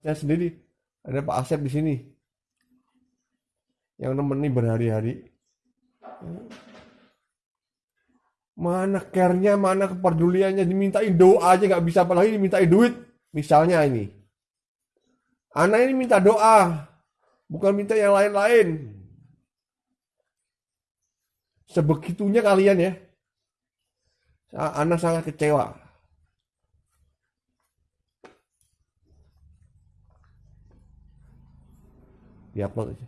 saya sendiri ada Pak Asep di sini. Yang nemeni berhari-hari. Mana care-nya, mana kepeduliannya? Dimintain doa aja nggak bisa. Apalagi dimintain duit. Misalnya ini. Anak ini minta doa bukan minta yang lain-lain. Sebegitunya kalian ya. Anak sangat kecewa diupload aja